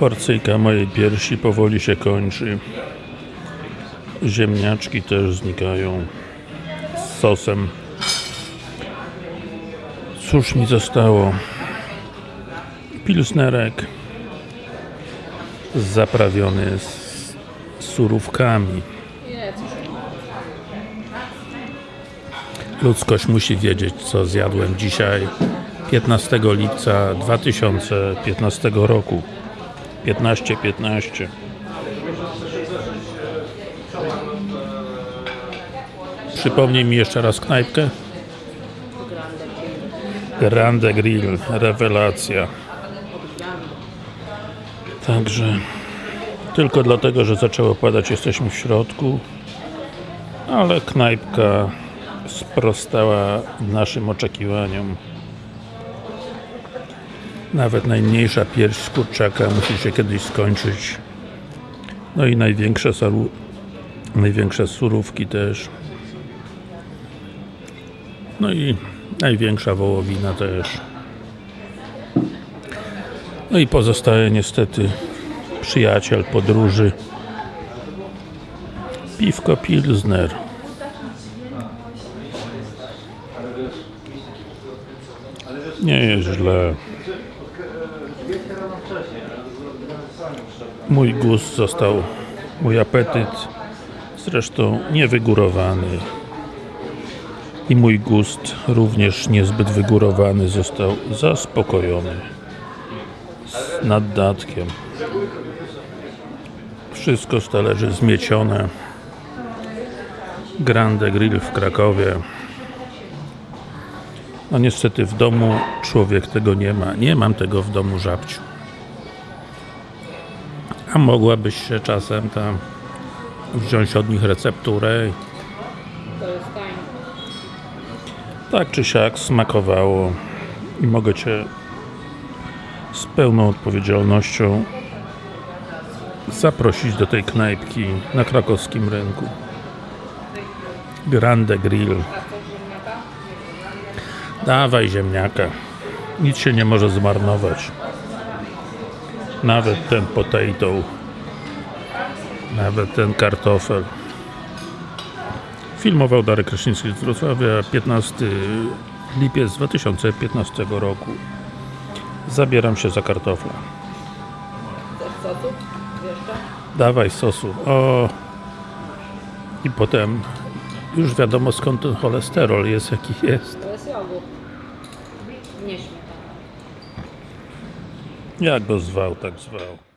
Porcyjka mojej piersi powoli się kończy. Ziemniaczki też znikają z sosem. Cóż mi zostało? Pilsnerek zaprawiony z surówkami. Ludzkość musi wiedzieć, co zjadłem dzisiaj, 15 lipca 2015 roku. 15-15. Przypomnij mi jeszcze raz knajpkę. Grande Grill, rewelacja. Także tylko dlatego, że zaczęło padać, jesteśmy w środku, ale knajpka sprostała naszym oczekiwaniom. Nawet najmniejsza pierś z kurczaka musi się kiedyś skończyć. No i największe, salu, największe surówki też. No i największa wołowina też. No i pozostaje niestety przyjaciel podróży. Piwko Pilsner. Nie jest źle. Mój gust został, mój apetyt zresztą niewygórowany i mój gust również niezbyt wygórowany został zaspokojony z naddatkiem. Wszystko z talerzy zmiecione. Grande Grill w Krakowie. No niestety w domu człowiek tego nie ma. Nie mam tego w domu żabciu. A mogłabyś się czasem tam wziąć od nich recepturę. To jest fajne. Tak czy siak smakowało i mogę Cię z pełną odpowiedzialnością zaprosić do tej knajpki na krakowskim rynku. Grande Grill. Dawaj ziemniaka. Nic się nie może zmarnować. Nawet ten potato. Nawet ten kartofel. Filmował Darek Kraśnicki z Wrocławia 15 lipiec 2015 roku. Zabieram się za kartofla. Sosu? Dawaj sosu. O! I potem już wiadomo skąd ten cholesterol jest jaki jest. To jest jogurt. Nie. Jak go zwał, tak zwał.